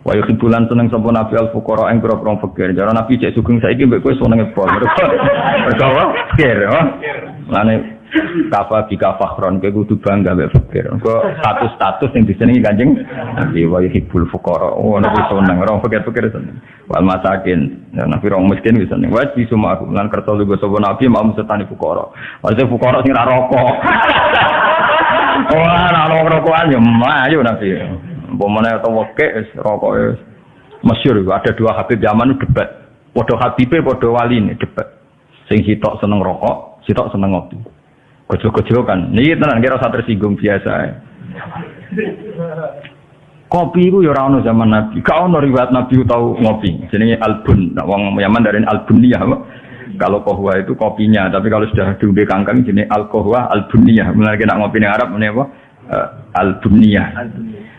Wa yuhibbulan seneng sapa nabi al fuqara ing pira-pira fakir. Jare nabi cek sugeng saiki mbek kowe senenge pol. Mergo? Fakir, ya. Lane kafa bika fakhron kowe kudu bangga mbek fakir. Engko status-status sing disenengi Kanjeng Nabi wa yuhibbul fuqara. Oh nabi seneng orang fakir-fakir seneng. Wal masakin. Ya, nabi orang miskin bisa seneng. Wa di semua aku lan kersa lugo sapa nabi mau setani fuqara. Maksudnya fuqara sing ra rokok. Wah, ra rokokan yo ayo nabi. Umpamanya atau wake, rokok. Masyur, ada dua habib zaman debat. Podo habibe, wali ini debat. Sing sitok seneng rokok, sitok seneng ngopi. Gojo-gojo kan. Ini tenang, kira usah tersinggung biasa ya. Kopi itu ya ora zaman Nabi. Kau ono riwayat Nabi tahu ngopi. Jenenge albun. Nah, wong Yaman dari albuniyah. Kalau kohwa itu kopinya, tapi kalau sudah diundi kangkang jenis alkohwa albuniyah. Mulai kena ngopi di Arab ini apa? Uh, albuniyah.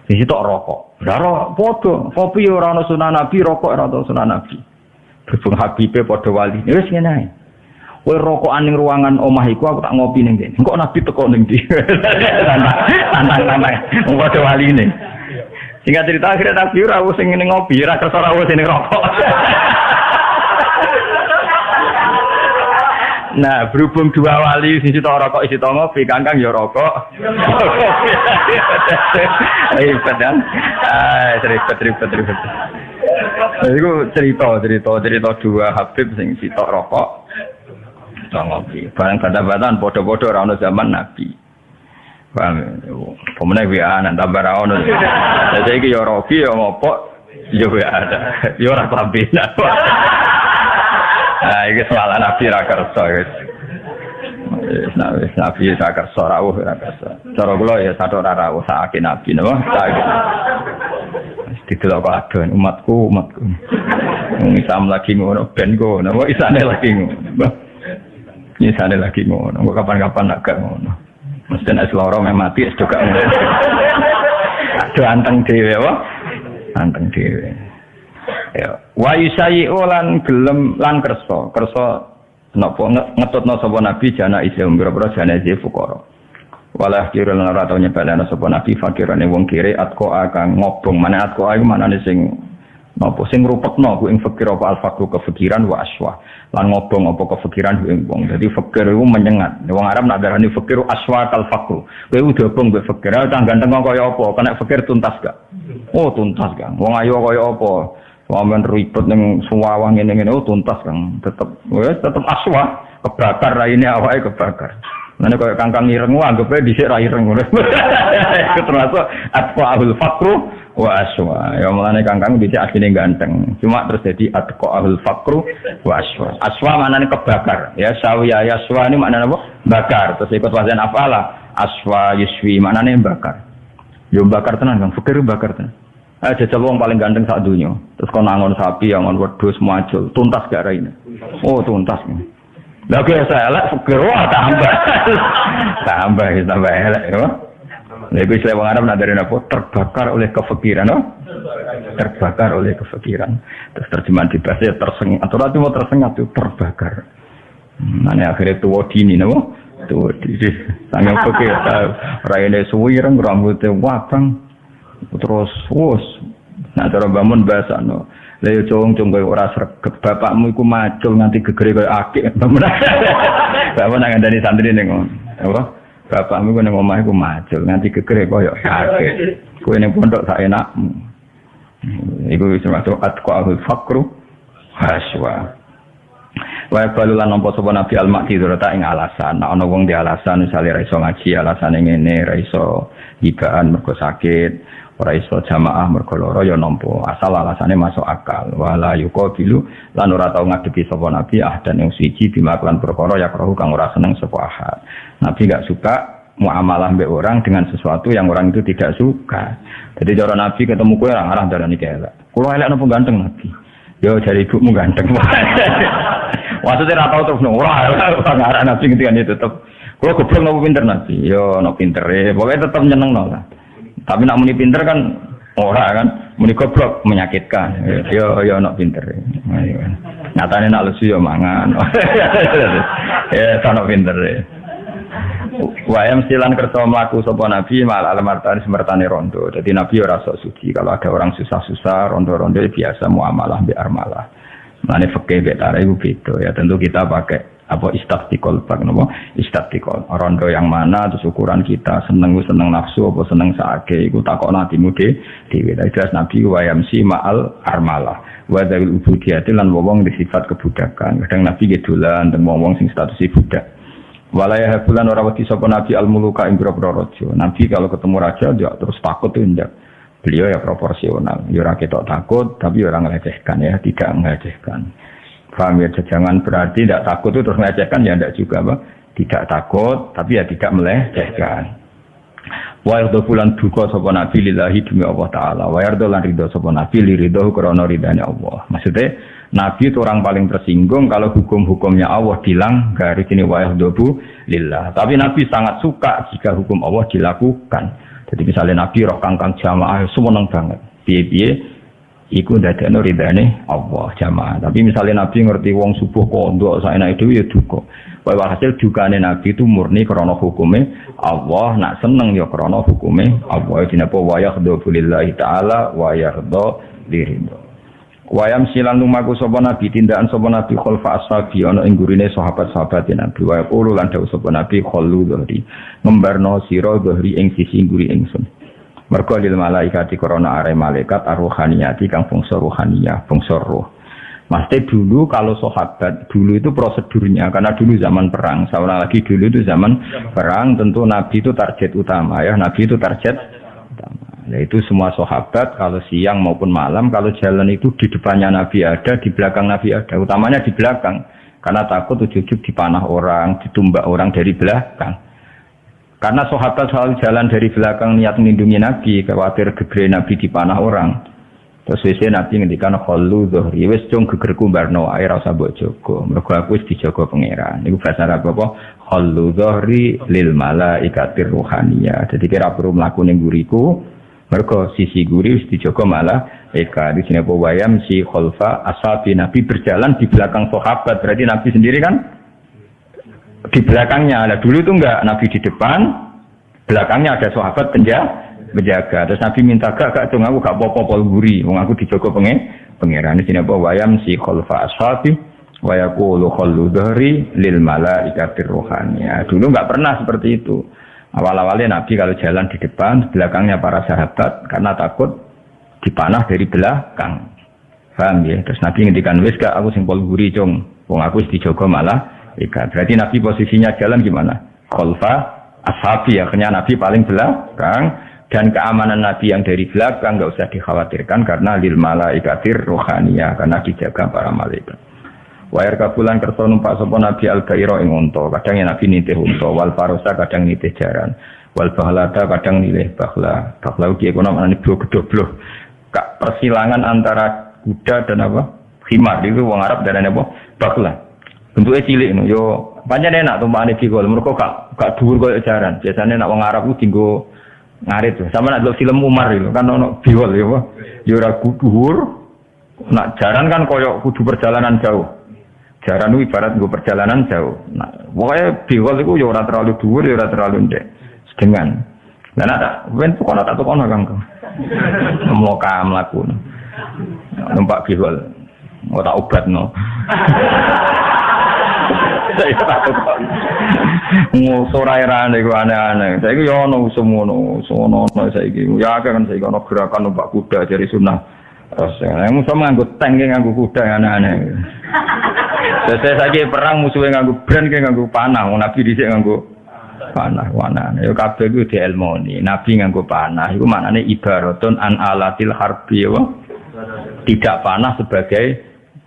Di situ rokok. Daro foto, kopi ora ana sunah Nabi, rokok ora ana sunah Nabi. Berhubung Habibe padha wali. Wis ngene ae. Kowe rokokan ning ruangan omah iku aku tak ngopi ning kene. Engko Nabi teko ning ndi. Tantang-tantang. Padha wali ini. Singkat cerita akhirnya Nabi ora sing ngopi, ora kersa ora sing rokok. Nah, berhubung dua wali sisi to rokok isi ngopi, kangkang ya rokok. Ribet kan? Ah, ribet ribet ribet. Jadi itu cerita cerita cerita dua Habib sing sitok rokok, to ngopi. Barang bata-batan podo-podo ora zaman Nabi. Paham? Pemenang ya anak tambah ra ono. Jadi iki ya roki ya ngopok ya ada. Ya ora klambinan. Nah, ini semalah Nabi ra kersa wis. Wis Nabi ra kersa rawuh ra. Cara kula ya satu ora rawuh sakake Nabi napa? Sakake. Didelok kadon umatku, umatku. Wong Islam lagi ngono ben go, napa isane lagi ngono. Isane lagi ngono. Kok kapan-kapan nak gak ngono. Mesti nek meh mati juga ngono. Aduh anteng dhewe apa? Anteng dhewe. Ya, wa yusayi lan gelem lan kersa. Kersa napa? Ngetutno sapa nabi jana isi umbra-umbra jana isi fuqara. Walah kira lan ora tau nyebelana sapa nabi fakirane wong kire atko akan ngobong. Mana atko iku manane sing napa? Sing rupekno ku ing fakir apa al fakru kefikiran wa aswa lan ngobong apa kefikiran ku ing wong. Dadi fakir iku menyengat. Wong Arab nak darani fakir aswa kal fakru udah obong mbek fakir. Ah ganteng kaya apa? Kena fakir tuntas gak? Oh tuntas gak. Wong ayo kaya apa Wamen ribet neng suwawang ini ini oh tuntas kan tetep wes tetep aswa kebakar ini awalnya kebakar. Nanti kalau kangkang ireng wah anggapnya di sini ireng Itu termasuk ahul fakru wa aswa. Ya mulane kangkang di sini aslinya ganteng. Cuma terus jadi atfa ahul fakru wa aswa. Aswa mana nih kebakar. Ya sawiya ya aswa ini mana apa? Bakar. Terus ikut wazan apalah aswa yuswi mana nih bakar. Yo bakar tenan kan. Fikir bakar tenan. Eh jajal wong paling ganteng saat dunia. Terus kau nangon sapi, angon wedhus, muacul, tuntas gak ini. Oh tuntas. Lah kaya saya elek fikir wah tambah. tambah tambah elek ya. Lha iku istilah Arab dari apa? Terbakar oleh kefikiran, no? Terbakar oleh kefikiran. Terus terjemahan di bahasa ya tersengat. Atau nanti mau tersengat itu terbakar. Nah, akhirnya tua dini, no? Tua dini. Sangat fikir. Raine suwireng, rambutnya wabang terus wus nah cara bangun bahasa no Lha cung cung kowe ora bapakmu iku macul nganti gegere koyo akik. Bapak nang ngandani santri ngono. Apa? Bapakmu ku ning omah iku macul nganti gegere koyo akik. Kowe ning pondok sak enakmu. Iku wis termasuk atqaul fakru haswa. Wa balu lan nampa sapa Nabi al-Maqdhur ta ing alasan. Nek ana wong di alasan misale ra iso ngaji, alasane ngene, ra iso hibaan mergo sakit, ora iso jamaah mergo lara ya nampa asal alasane masuk akal. Wala yuqabilu lan ora tau ngadepi sapa nabi ah dan yang suci bimaklan perkara ya rohu kang ora seneng sapa ahad. Nabi gak suka muamalah mbek orang dengan sesuatu yang orang itu tidak suka. Jadi cara nabi ketemu kue orang arah darah ini elek kulo elek nopo ganteng nabi? Yo cari ibumu ganteng maksudnya ra tau terus ora ora arah nabi ketika itu tetep kulo goblok nopo pinter nabi yo nopo pinter e pokoknya tetep nyeneng lah tapi nak muni pinter kan ora kan, muni goblok menyakitkan. Yo yo nak pinter. Nyatane nak lesu yo mangan. ya nak pinter. Wayam silan kerto melaku sopo nabi mal alamartani semertani rondo. Jadi nabi ora sok suci. Kalau ada orang susah-susah rondo-rondo biasa muamalah bi armalah. Mane fakih betara itu beda ya. Tentu kita pakai apa istaktikol pak nopo istaktikol rondo yang mana terus ukuran kita. Seneng seneng nafsu apa seneng saake iku takok nanti mude dewi jelas nabi wayam si maal armalah. Wa dawil ubudiyati lan wong di sifat kebudakan. Kadang nabi gedulan dan wong sing statusnya budak. Walaya habulan orang wedi sapa Nabi al muluka ing raja. Nabi kalau ketemu raja dia terus takut tuh injak. Beliau ya proporsional. Ya ora ketok takut tapi ya orang melecehkan ya, tidak melecehkan. Paham ya jangan berarti tidak takut itu terus melecehkan ya tidak juga apa. Tidak takut tapi ya tidak melecehkan. Wa yardo bulan duka sapa Nabi lillahi demi Allah taala. Wa yardo lan ridho sapa Nabi li ridho krana ridane Allah. Maksudnya Nabi itu orang paling tersinggung kalau hukum-hukumnya Allah dilanggar ini wayah dobu lillah. Tapi Nabi sangat suka jika hukum Allah dilakukan. Jadi misalnya Nabi roh kangkang jamaah seneng banget. Piye-piye iku ndadekno ridane Allah jamaah. Tapi misalnya Nabi ngerti wong subuh kondo saenak itu ya duka. Wae hasil dukane Nabi itu murni krana hukume Allah, nak seneng ya krana hukume Allah. Dinapa wayah dobu lillahi taala wa yarda liridho. Wayam silan lumaku sapa nabi tindakan sapa nabi khalfa ashabi ana ing gurine sahabat-sahabat nabi. Wa yaqulu lan dawuh sapa nabi khallu dhari ngembarno sira dhari ing sisi nguri ingsun. Mergo lil malaikati korona are malaikat arruhaniyati kang fungsi ruhaniyah fungsi roh. Maksudnya dulu kalau sahabat dulu itu prosedurnya karena dulu zaman perang, saya lagi dulu itu zaman. perang tentu Nabi itu target utama ya, Nabi itu target Nah itu semua sahabat kalau siang maupun malam kalau jalan itu di depannya Nabi ada, di belakang Nabi ada. Utamanya di belakang karena takut ujug-ujug dipanah orang, ditumbak orang dari belakang. Karena sahabat selalu jalan dari belakang niat melindungi Nabi, khawatir gegere Nabi dipanah orang. Terus wis Nabi ngendikan khallu dhuhri wis cung gegerku barno ae ora usah mbok jaga. Mergo aku wis dijaga pangeran. Niku bahasa Arab apa? Khallu dhuhri lil malaikatir ruhaniyah. Jadi kira perlu mlaku ning guriku, mereka sisi guri wis dijogo malah eka di sini apa wayam si khalfa asabi Nabi berjalan di belakang sahabat berarti Nabi sendiri kan di belakangnya. Nah, dulu itu enggak Nabi di depan, belakangnya ada sahabat penjaga menjaga. Terus Nabi minta gak gak dong aku gak popo guri, wong aku dijogo pengen pangeran di sini apa wayam si khalfa asabi wa yaqulu khallu dhari lil malaikatir rohani. Dulu enggak pernah seperti itu. Awal-awalnya Nabi kalau jalan di depan, belakangnya para sahabat karena takut dipanah dari belakang. Paham ya? Terus Nabi ngendikan wis aku simpol guri cung. Wong aku dijogo malah ikat. Berarti Nabi posisinya jalan gimana? Khalfa ashabi akhirnya Nabi paling belakang dan keamanan Nabi yang dari belakang nggak usah dikhawatirkan karena lil malaikatir rohania karena dijaga para malaikat. Wayar kabulan kerso numpak sopo Nabi al gairo ing unta, kadang Nabi nitih unta, wal farosa kadang nitih jaran, wal bahlada kadang nilih bahla. Bahla ugi ekonom anani blo gedoblo. Kak persilangan antara kuda dan apa? Himar itu wong Arab dan apa? Bahla. Bentuknya cilik no. Yo banyak enak tumpakane digol. Mereka kak kak dhuwur koyo jaran. Biasanya nak wong Arab ku tinggo ngarit. Sama nak film Umar itu kan ono biwol ya? Yo ora. Nak jaran kan koyo kudu perjalanan jauh. Jaran ibarat gue perjalanan jauh. Nah, pokoknya biwal itu ya orang terlalu dhuwur, ya orang terlalu ndek. Sedengan. Dan ada, ben tuh kono tak tuh kono kang. Mau kam laku. Numpak biwal. Mau tak no. Saya tak Mau sorai rane gue aneh-aneh. Saya gue yono semono, semono saya gue. Ya kan saya gue gerakan numpak kuda dari sunnah. Terus yang musuh nganggut tank nganggut kuda aneh-aneh. Saya saja perang musuhnya nganggu brand kayak nganggu panah, nabi dhisik nganggu panah wana. Yo kabeh iku dielmoni. Nabi nganggu panah iku maknane ibaratun an alatil harbi ya. Tidak panah sebagai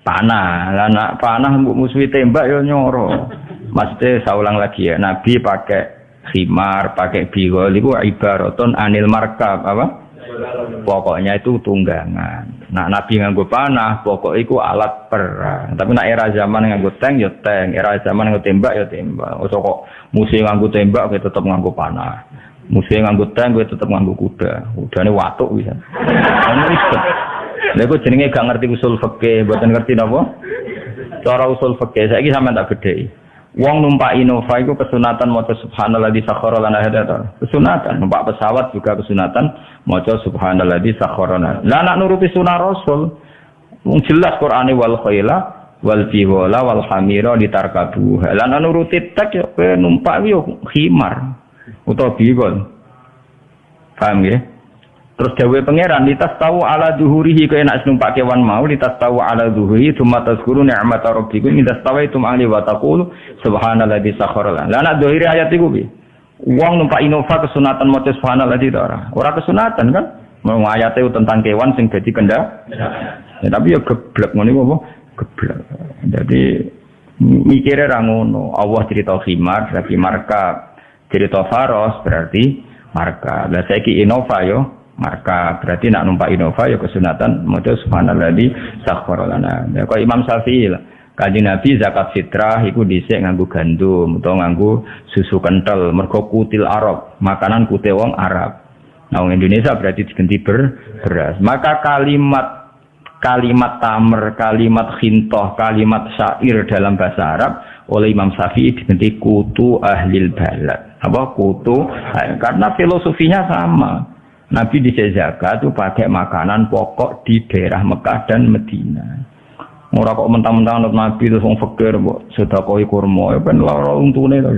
panah. Lah nak panah musuh tembak yo nyoro. Maksudnya saya ulang lagi ya, Nabi pakai khimar, pakai bigol itu ibaratun anil markab apa? Pokoknya itu tunggangan. Nah, Nabi nganggo panah, pokok itu alat perang. Tapi nak era zaman nganggo tank ya tank, era zaman nganggo tembak ya tembak. Usah kok musuh nganggo tembak kita tetap nganggo panah. Musuh nganggo tank kita tetap nganggo kuda. Udane watuk bisa. Ono ribet. Lha kok jenenge gak ngerti usul fikih, mboten ngerti napa? Cara usul fikih saiki sampean tak bedheki. Wong numpak Innova itu kesunatan maca subhanalladzi sakhkhara lana hadza. Kesunatan numpak pesawat juga kesunatan maca subhanalladzi sakhkhara lana. Lah nak nuruti sunah Rasul. Wong jelas Qur'ane wal khaila wal biwala wal hamira ditarkabu. Lah nak nuruti tek yo numpak yo khimar utawa biwol. Paham ya? Terus dawe pangeran litas tahu ala duhurihi kaya nak numpak kewan mau litas tahu ala duhurihi cuma tazkuru ni'mat rabbikum litas tahu itu ali wa taqulu subhanalladzi sakhara lan. Lah nak dohiri ayat iku bi. Wong numpak Innova kesunatan maca subhanalladzi ta ora? Ora kesunatan kan? Mau itu tentang kewan sing dadi kenda. Ya, tapi ya geblek ngono apa? Geblek. Jadi mikirnya ra ngono. Allah cerita khimar, berarti marka. Cerita faros berarti marka. Lah saiki Innova yo maka berarti nak numpak Innova ya kesunatan maca subhanalladzi sakhkhara lana. Ya kok Imam Syafi'i lah. Kaji Nabi zakat fitrah iku dhisik nganggo gandum utawa nganggo susu kental mergo kutil Arab, makanan kute wong Arab. Nah, wong Indonesia berarti diganti ber beras. Maka kalimat kalimat tamer, kalimat khintoh, kalimat syair dalam bahasa Arab oleh Imam Syafi'i diganti kutu ahlil balad. Apa kutu? Karena filosofinya sama. Nabi di zakat itu pakai makanan pokok di daerah Mekah dan Medina. Ora kok mentang-mentang anak Nabi terus wong fakir mbok sedekah kurma ya ben lara untune to.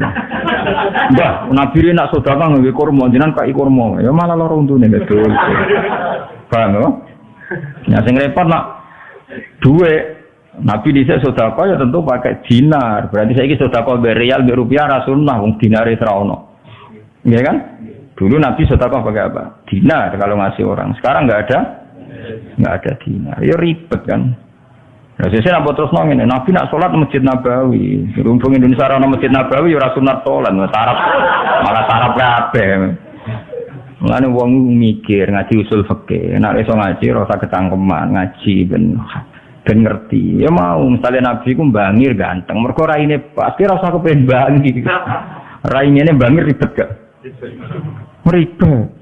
Mbah, Nabi nak sedekah nganggo kurma jenengan kai kurma ya malah lara untune betul. Paham ya? Ya sing repot nak duwe Nabi di sedekah ya tentu pakai dinar. Berarti saya ini sedekah berial, berupiah rasulullah wong dinar itu ono. Iya kan? Dulu Nabi sedekah pakai apa? Dinar kalau ngasih orang. Sekarang nggak ada, nggak ada dinar. Ya ribet kan. Nah, saya nak terus nongin. Nabi nak sholat masjid Nabawi. Rumpung Indonesia orang masjid Nabawi, ya sunat sholat. Sarap, malah sarap kabeh. Mulane wong mikir ngaji usul fikih. Nek iso ngaji rasa ketangkeman, ngaji ben ben ngerti. Ya mau misalnya Nabi ku bangir ganteng. Mergo raine pasti rasa kepen bangir. Raine bangir ribet gak? Mereka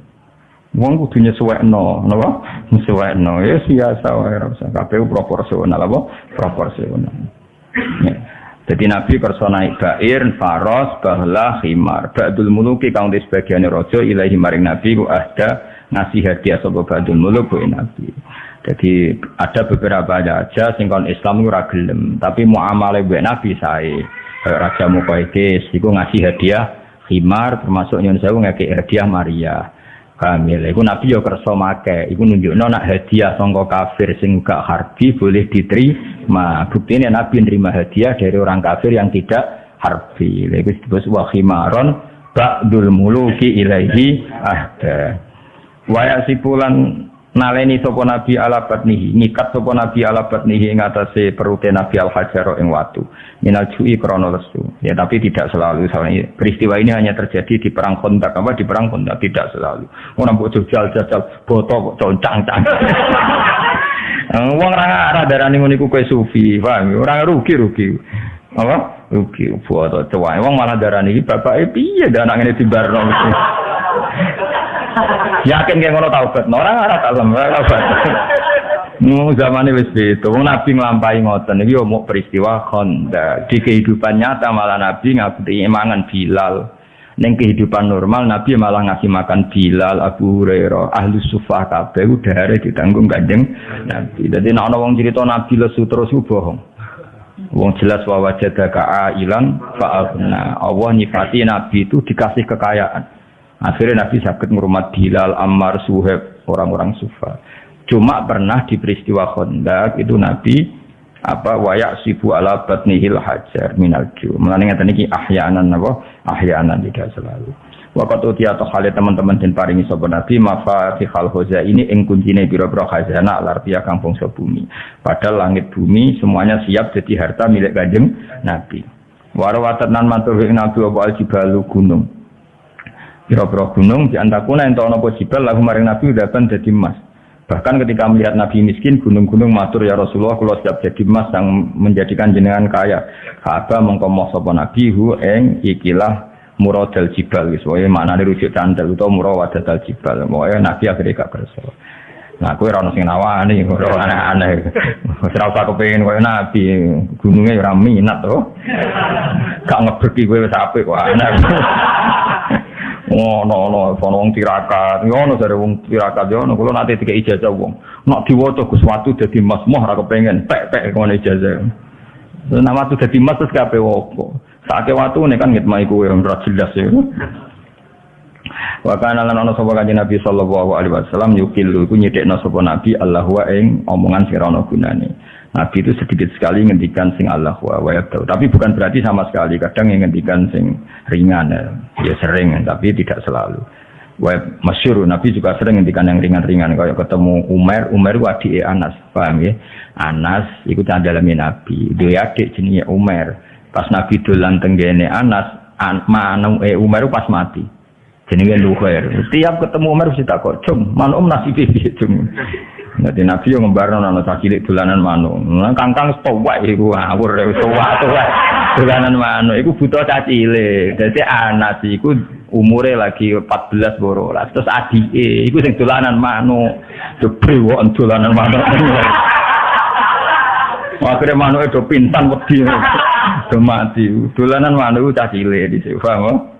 Wong kudu nyesuwekno, napa? Nyesuwekno. Ya biasa wae ora usah kabeh proporsional apa? Proporsional. Ya. Jadi Nabi kersa naik bair, faros, bahlah, khimar. Ba'dul muluki kang di sebagian rojo ilahi maring Nabi ku ada ngasih hadiah sapa ba'dul muluk ku Nabi. Jadi ada beberapa aja sing Islam ora gelem, tapi muamalah mbek Nabi sae. Raja Muqaddis iku ngasih hadiah khimar termasuk nyun sewu ngekek hadiah Maria. Kamil, iku Nabi yo kersa make, iku nunjukno nak hadiah sangka kafir sing gak harbi boleh diterima. Buktinya Nabi nerima hadiah dari orang kafir yang tidak harbi. Iku disebut wa khimaron ba'dul muluki ilaihi ahda. Wa sipulan naleni sapa nabi ala batnihi ngikat sapa nabi ala batnihi ing atase perute nabi al hajaro ing watu. Minal jui krana lesu. Ya tapi tidak selalu. Soalnya peristiwa ini hanya terjadi di perang kontak apa? Di perang kontak tidak selalu. Ora mbok jajal jajal. Boto kok concang-cang wong ora arah darani ngono iku sufi paham? Ora rugi rugi apa? Rugi boto cewek wong malah darani iki bapake piye dan anak ngene dibarno Yakin kayak ngono taubat. Orang ora kalem, ora taubat. Nu zaman wis. Wong Nabi nglampahi ngoten iki mau peristiwa Honda. Di kehidupan nyata malah Nabi ngakuti emangan Bilal. Neng kehidupan normal Nabi malah ngasih makan Bilal, Abu Hurairah, ahli sufah kabeh udare ditanggung Kanjeng Nabi. Dadi nek ana wong cerita Nabi lesu terus bohong. Wong jelas wa wajadaka ailan fa'abna. Allah nyifati Nabi itu dikasih kekayaan. Akhirnya Nabi sakit ngurmat Bilal, Ammar, Suheb, orang-orang sufa. Cuma pernah di peristiwa Khandaq itu Nabi apa wayak sibu ala batnihil hajar minal ju. Mulane ngeten iki ahyanan apa? Ahyanan tidak selalu. Wakat uti atau kali teman-teman dan paringi sopan Nabi mafatihal hoza ini ing kuncine biro-biro khazana lartia kampung bumi. Padahal langit bumi semuanya siap jadi harta milik kanjeng Nabi. Warawatan nan matur Nabi wa al jibalu gunung. Piro-piro gunung di antakuna yang tahu jibal lagu maring Nabi udah kan jadi emas. Bahkan ketika melihat Nabi miskin, gunung-gunung matur ya Rasulullah kalau siap jadi emas yang menjadikan jenengan kaya. Ka'bah mengkomoh sopo Nabi hu eng ikilah muradal jibal. Pokoknya mana rujuk candal atau murawadal jibal. Pokoknya Nabi akhirnya gak kerasa. Nah, kowe ora ono sing nawani, ora aneh-aneh. Ora usah kepengin koyo nabi, gununge ora minat to. Gak ngebreki kowe wis apik aneh. Ngono ono ono wong tirakat, ngono jare wong tirakat yo ono kula nate dikek ijazah wong. Nek diwaca Gus Watu dadi mas moh ora kepengin pek-pek ngono ijazah. Nama watu dadi mas terus kabeh opo. Sake watu nek kan ngitmai kowe ora jelas ya. Wa kana lan ana sapa kanjeng Nabi sallallahu alaihi wasallam yukilu iku nyedekno sapa Nabi Allah wa ing omongan sing ora. Nabi itu sedikit sekali ngendikan sing Allah wa wa Tapi bukan berarti sama sekali. Kadang yang ngendikan sing ringan ya. ya sering tapi tidak selalu. Wa masyur Nabi juga sering ngendikan yang ringan-ringan kayak ketemu Umar, Umar adik Anas, paham ya? Anas iku candalane Nabi. Dia adik jenenge Umar. Pas Nabi dolan tenggene Anas, an, manu eh Umar pas mati jenenge Luhair. Tiap ketemu Umar mesti takut, "Cung, manuk nasibe piye, Cung?" Nanti Nabi yang ngembarno nana cilik dolanan manuk. Nah, kangkang stowak iku ngawur stowak tuwa. Dolanan manuk iku buta cacile. Dadi anak iku umure lagi 14 borolas. Terus adike iku sing dolanan manuk. Jebrewok dolanan manuk. Akhirnya manuk itu pintan wedi. Do mati. Dolanan manuk di sini. Paham?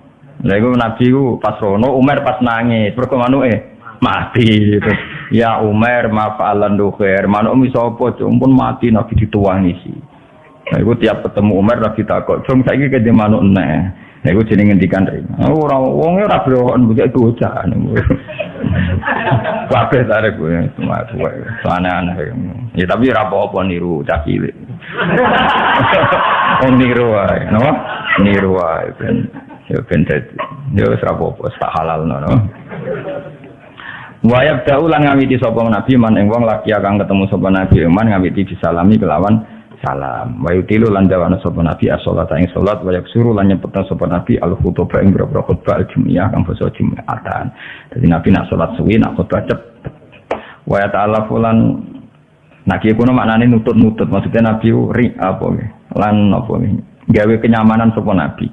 Lah iku Nabi ku pas rono Umar pas nangis, mergo manuke mati gitu. Ya Umar mafa'alan dukhir, manuk iso apa pun mati Nabi dituangi sih. Nah, iku tiap ketemu Umar lagi takut, "Cung saiki ke manuk neh." Nah, iku jenenge ngendikan ring. Oh, ora wong ora brokon bocah bocah. Kabeh tarik gue, cuma gue, aneh-aneh. Ya tapi apa-apa niru cah cilik. Oh niru wae, napa? Niru ben ya ben dadi ya wis apa-apa sak halal no. Wayab da ulang ngawiti sapa nabi man ing wong laki akan ketemu sapa nabi man ngawiti disalami kelawan salam. Wa yutilu lan jawana sapa nabi as-salat ing salat wa yaksuru lan nyepetna sapa nabi al-khutbah ing boro khutbah al-jum'iyah kang basa Jumatan. Dadi nabi nak salat suwi nak khutbah cepet. Wa ya ta'ala fulan Nah, kiye kuno maknane nutut-nutut, maksudnya Nabi ri apa lan apa gawe kenyamanan sapa Nabi.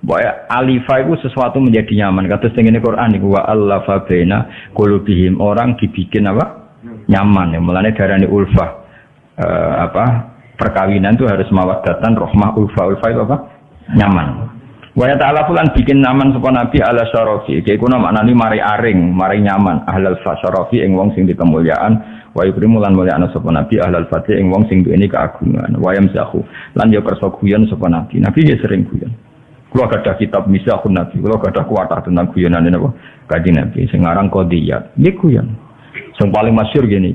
Bahwa alifa itu sesuatu menjadi nyaman. Kata setengah Quran itu wa Allah fabena kulubihim orang dibikin apa nyaman. Ya mulanya darah ulfa e, apa perkawinan itu harus mawadatan rohmah ulfa ulfa itu apa nyaman. Wa ta'ala fulan bikin nyaman sapa nabi ala syarafi. Kuno maknani mari aring, mari nyaman ahlal syarafi ing wong sing dikemuliaan wa yukrimu lan mulia ana sapa nabi ahlal fatih ing wong sing duweni keagungan. Wa yamzahu lan yo kersa guyon nabi. Nabi ya sering guyon. Kalau ada kitab misahun nabi, kalau ada kuatah tentang guyonan ini apa? Kaji nabi, sekarang kodiyat, ini guyon. Yang paling masyur gini,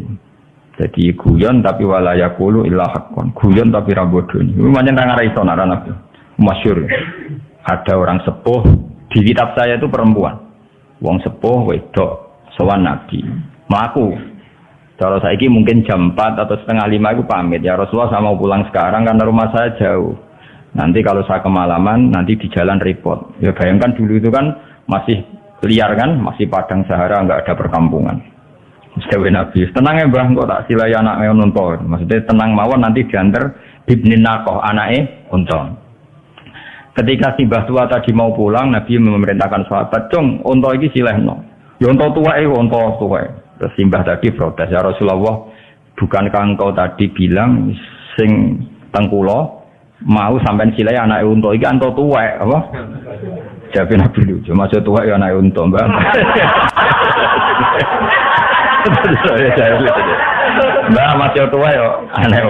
jadi guyon tapi walaya kulu ilah hakon, guyon tapi ini. Ini macam orang arah nabi, masyur. Ada orang sepuh di kitab saya itu perempuan, wong sepuh wedok, sowan nabi, melaku. Kalau saya ini mungkin jam 4 atau setengah lima itu pamit ya Rasulullah saya mau pulang sekarang karena rumah saya jauh Nanti kalau saya kemalaman, nanti di jalan repot. Ya bayangkan dulu itu kan masih liar kan, masih padang sahara, nggak ada perkampungan. Dewi Nabi, tenang ya bang, kok tak silai anak nonton. Maksudnya tenang mawon nanti diantar bibnin nakoh anaknya untung. Ketika si mbah tua tadi mau pulang, Nabi memerintahkan sahabat, cung, untung ini silai no. Ya untung tua eh, untung tua. Terus si mbah tadi protes, ya Rasulullah, bukankah engkau tadi bilang sing tengkulo mau sampai silai anak untuk iki anto tua apa? Jadi nabi lucu. Masuk tua ya anak untuk mbak. Mbak masih tua ya aneh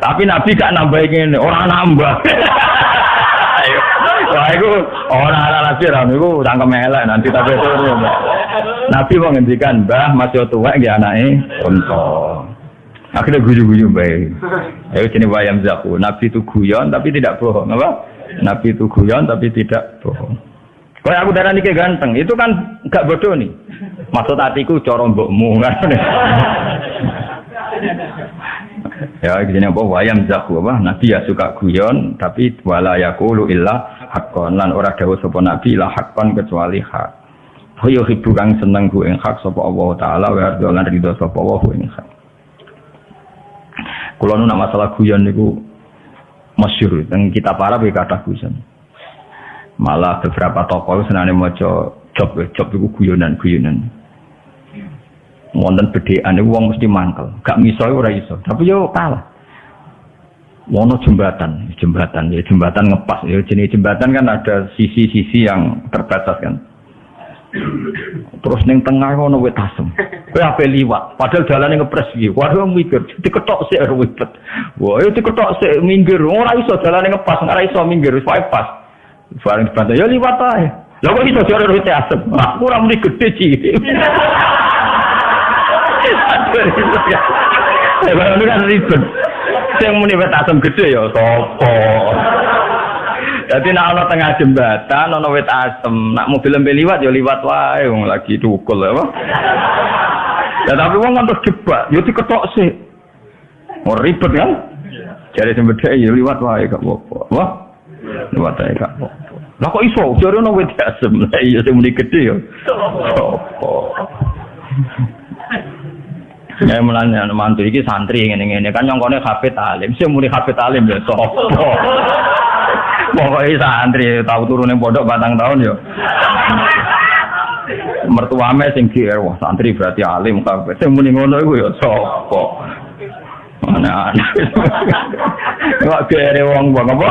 tapi nabi gak nambah ini orang nambah. Wah, itu orang ala nabi ram. Itu tangkem elek nanti tapi itu Nabi mau ngendikan, "Mbah, masih tua ya anake untuk Akhirnya guyu-guyu baik. Ayo sini wayam zaku. Nabi itu guyon tapi tidak bohong, apa? Nabi itu guyon tapi tidak bohong. Kalau aku darah nike ganteng, itu kan gak bodoh nih. Maksud hatiku corong mbokmu kan. ya gini apa wayam zaku apa nabi ya suka guyon tapi wala yakulu illa hakon lan ora dawuh sapa nabi la hakon kecuali hak. Hoyo hibu kang seneng ku ing hak sapa Allah taala wa lan ridho sapa Allah ing hak. Kalau nu masalah guyon niku masyur, dan kita para ya kata guyon. Malah beberapa tokoh senane maca job job itu guyonan guyonan. wonten bedean wong mesti mangkel. Gak miso ora iso. Tapi yo kalah. Wono jembatan, jembatan ya jembatan ngepas ya jenis jembatan kan ada sisi-sisi yang terbatas kan. Terus neng tengah ono wit asem. Kowe ape liwat, padahal jalannya ngepres iki. Waduh mikir, diketok sik wibet. Wah, diketok sik minggir. Ora iso jalannya ngepas, ora iso minggir, wis pas. Bareng dibantu, ya liwat ae. Lah kok iso jare wit asem. Ora muni gede cilik. Ya, ini kan ribet. Yang muni wit asem gede ya sapa? Jadi nak ana tengah jembatan ana wit asem, nak mobil lembe liwat ya liwat wae wong lagi tukul apa. Ya tapi wong kan terus jebak, ya diketok sih. Mau ribet kan? Jadi sembede ya liwat wae gak apa-apa. Wah. Liwat wae gak apa-apa. Lah kok iso jare ana wit asem. Lah iya sing muni gede ya. Sopo. Ya mulanya mantu iki santri ngene-ngene kan nyongkone hafid alim, sing muni hafid alim ya sopo. Pokoknya santri tahu turun yang pondok batang tahun ya. Mertuame sing kier wah santri berarti alim kabeh. Sing muni ngono iku ya sapa? Ana-ana. Kok kere wong wong apa?